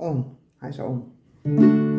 On. Hij is on.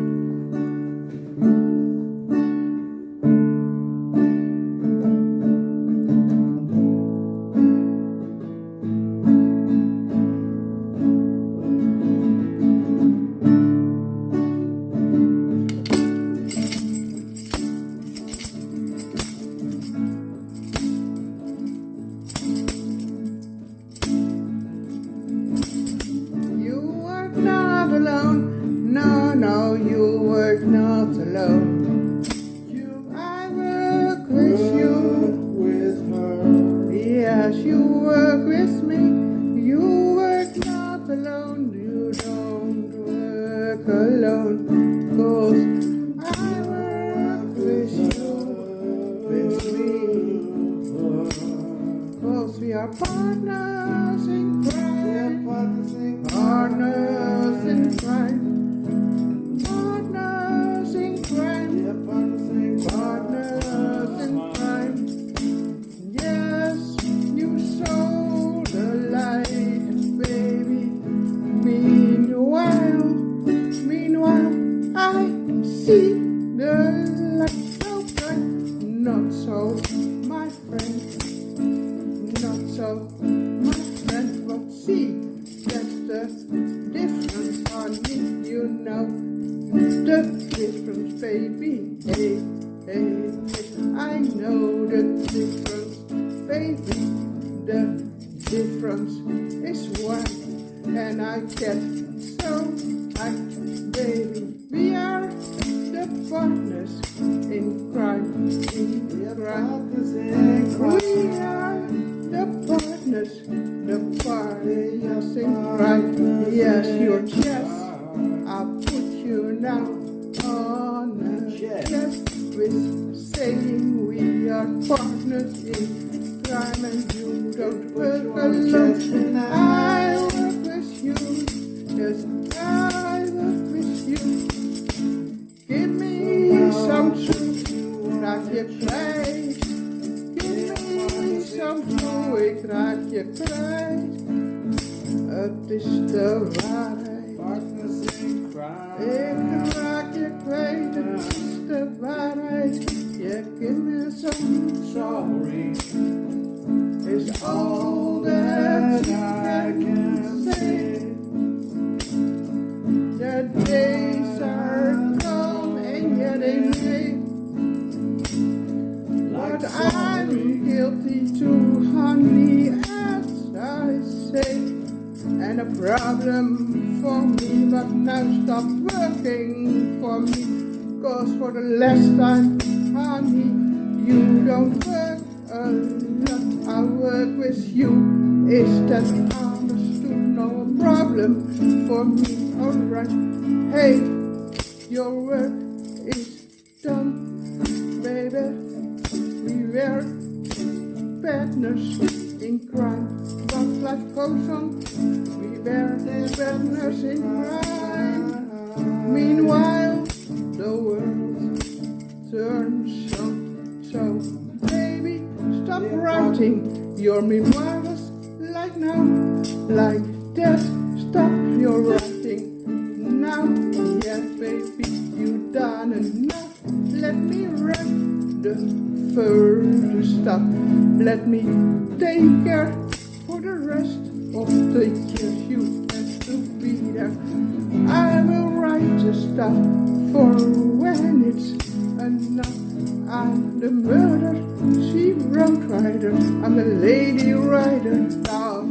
No, no, you were not alone. You, I work with you. with her. Yes, you work with me. You work not alone. You don't work alone. Cause I work with you. With me. Cause we are partners in crime. Partners the difference, on me, You know the difference, baby. Hey, hey. I know the difference, baby. The difference is one, and I get so I, baby. We are the partners in crime, in crime. We are the partners, in crime. Yes, your chest. I'll put you now on the chest with saying we are partners in crime and you don't work alone. I work with you, yes, I work with you. Give me some truth dat je krijgt. Give me some truth, ik raak je kwijt. Het is. Partners in crime. Raak je kwijt, het is de waarheid. Je give me some sorry. Is all that I can say. The days are come and yet they may. But I'm guilty too, honey, And a problem for me, but now stop working for me. Cause for the last time, honey, you don't work a lot. I work with you. Is that understood? No problem for me, alright. Hey, your work is done, baby. We were partners in crime, but life goes on. We were partners in crime. Meanwhile, the world turns on. So, baby, stop writing your memoirs like now, like that. Stop your writing now. Yes, baby, further stuff. Let me take care for the rest of the years you have to be there. I will write the stuff for when it's enough. I'm the murder, she wrote rider. I'm the lady rider Now